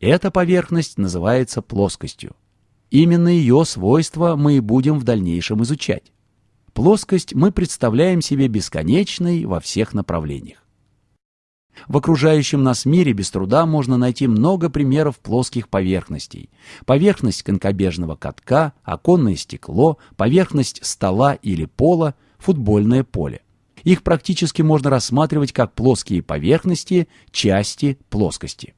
Эта поверхность называется плоскостью. Именно ее свойства мы и будем в дальнейшем изучать. Плоскость мы представляем себе бесконечной во всех направлениях. В окружающем нас мире без труда можно найти много примеров плоских поверхностей. Поверхность конкобежного катка, оконное стекло, поверхность стола или пола, футбольное поле. Их практически можно рассматривать как плоские поверхности, части плоскости.